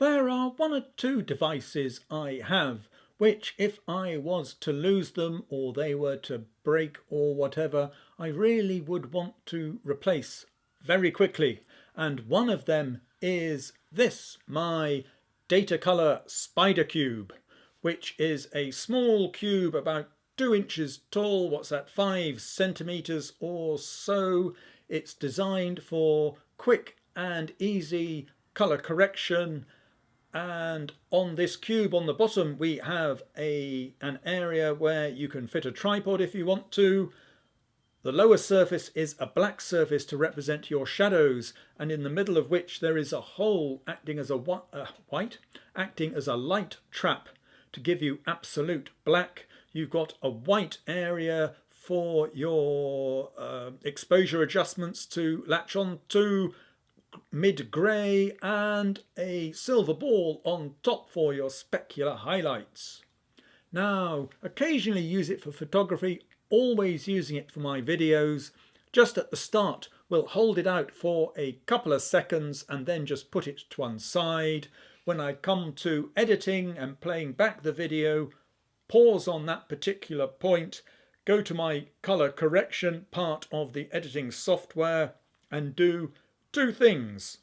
There are one or two devices I have which if I was to lose them or they were to break or whatever I really would want to replace very quickly. And one of them is this my Datacolor SpyderCube which is a small cube about two inches tall. What's that five centimeters or so? It's designed for quick and easy color correction and on this cube on the bottom we have a an area where you can fit a tripod if you want to. The lower surface is a black surface to represent your shadows and in the middle of which there is a hole acting as a uh, white acting as a light trap to give you absolute black. You've got a white area for your uh, exposure adjustments to latch on to mid-grey and a silver ball on top for your specular highlights. Now, occasionally use it for photography, always using it for my videos. Just at the start, we'll hold it out for a couple of seconds and then just put it to one side. When I come to editing and playing back the video, pause on that particular point, go to my color correction part of the editing software and do two things.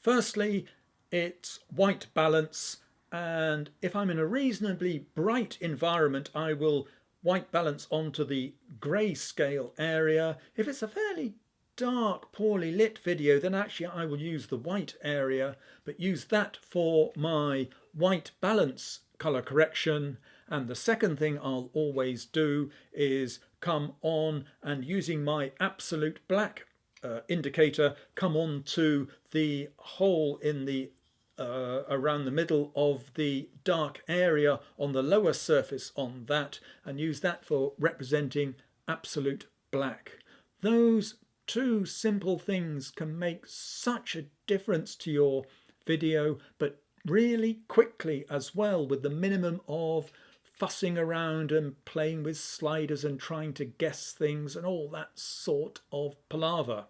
Firstly, it's white balance and if I'm in a reasonably bright environment I will white balance onto the grayscale area. If it's a fairly dark, poorly lit video then actually I will use the white area but use that for my white balance color correction and the second thing I'll always do is come on and using my absolute black uh, indicator come on to the hole in the uh, around the middle of the dark area on the lower surface on that and use that for representing absolute black. Those two simple things can make such a difference to your video but really quickly as well with the minimum of fussing around and playing with sliders and trying to guess things and all that sort of palaver.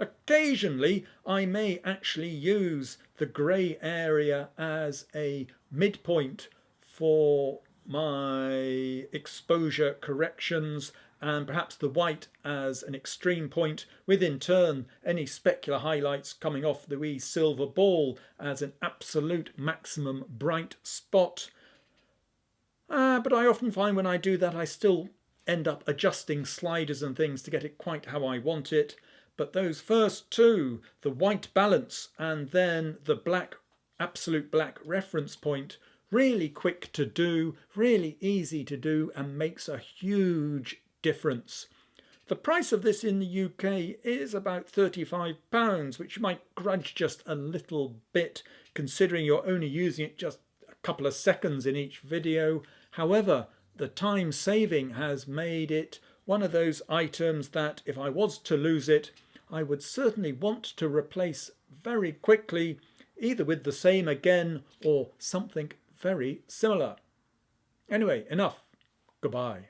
Occasionally I may actually use the grey area as a midpoint for my exposure corrections and perhaps the white as an extreme point with in turn any specular highlights coming off the wee silver ball as an absolute maximum bright spot uh, but I often find when I do that I still end up adjusting sliders and things to get it quite how I want it. But those first two, the white balance and then the black, absolute black reference point, really quick to do, really easy to do and makes a huge difference. The price of this in the UK is about £35, which you might grudge just a little bit considering you're only using it just couple of seconds in each video However, the time saving has made it one of those items that if I was to lose it, I would certainly want to replace very quickly, either with the same again or something very similar. Anyway, enough. Goodbye.